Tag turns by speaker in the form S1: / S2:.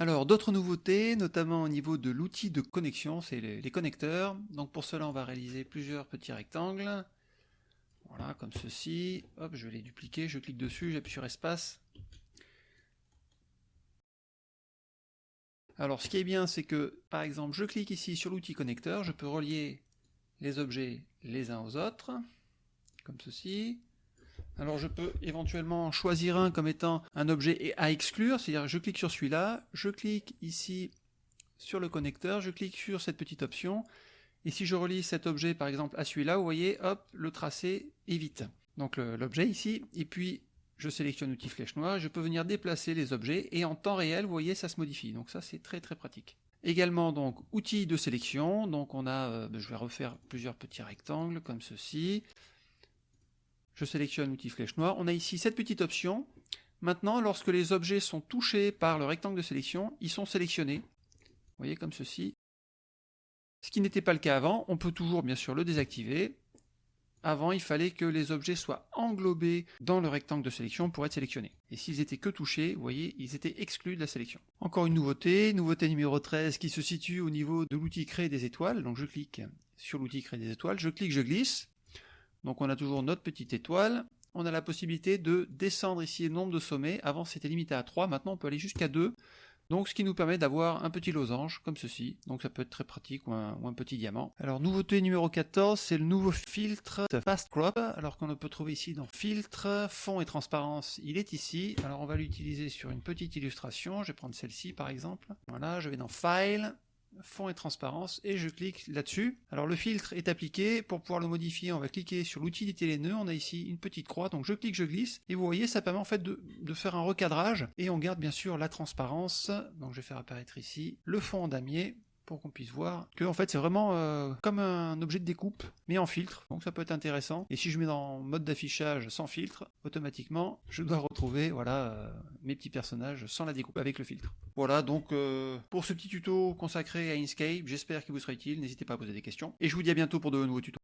S1: Alors, d'autres nouveautés, notamment au niveau de l'outil de connexion, c'est les, connecteurs. Donc pour cela, on va réaliser plusieurs petits rectangles. Voilà, comme ceci. Hop, je vais les dupliquer, je clique dessus, j'appuie sur espace. Alors ce qui est bien, c'est que, par exemple, je clique ici sur l'outil connecteur, je peux relier les objets les uns aux autres, comme ceci. Alors je peux éventuellement choisir un comme étant un objet à exclure, c'est-à-dire je clique sur celui-là, je clique ici sur le connecteur, je clique sur cette petite option, et si je relie cet objet par exemple à celui-là, vous voyez, hop, le tracé est vite. Donc l'objet ici, et puis je sélectionne l'outil flèche noire, je peux venir déplacer les objets, et en temps réel, vous voyez, ça se modifie. Donc ça c'est très très pratique. Également donc outils de sélection, donc on a, euh, ben, je vais refaire plusieurs petits rectangles comme ceci. Je sélectionne l'outil flèche noire, on a ici cette petite option. Maintenant, lorsque les objets sont touchés par le rectangle de sélection, ils sont sélectionnés. Vous voyez comme ceci. Ce qui n'était pas le cas avant, on peut toujours bien sûr le désactiver. Avant, il fallait que les objets soient englobés dans le rectangle de sélection pour être sélectionnés. Et s'ils étaient que touchés, vous voyez, ils étaient exclus de la sélection. Encore une nouveauté, nouveauté numéro 13 qui se situe au niveau de l'outil créer des étoiles. Donc je clique sur l'outil créer des étoiles, je clique, je glisse. Donc on a toujours notre petite étoile. On a la possibilité de descendre ici le nombre de sommets. Avant c'était limité à 3, maintenant on peut aller jusqu'à 2. Donc ce qui nous permet d'avoir un petit losange comme ceci, donc ça peut être très pratique ou un, petit diamant. Alors nouveauté numéro 14, c'est le nouveau filtre Fast Crop, alors qu'on le peut trouver ici dans filtre, fond et transparence, il est ici. Alors on va l'utiliser sur une petite illustration, je vais prendre celle-ci par exemple. Voilà, je vais dans File, fond et transparence et je clique là-dessus. Alors le filtre est appliqué, pour pouvoir le modifier on va cliquer sur l'outil d'éditer les nœuds, on a ici une petite croix, donc je clique, je glisse, et vous voyez ça permet en fait de, de, faire un recadrage, et on garde bien sûr la transparence, donc je vais faire apparaître ici le fond en damier, pour qu'on puisse voir que en fait c'est vraiment euh, comme un objet de découpe mais en filtre. Donc ça peut être intéressant. Et si je mets dans mode d'affichage sans filtre automatiquement je dois retrouver voilà euh, mes petits personnages sans la découpe avec le filtre. Voilà donc euh, pour ce petit tuto consacré à Inkscape j'espère qu'il vous sera utile. N'hésitez pas à poser des questions. Et je vous dis à bientôt pour de nouveaux tutos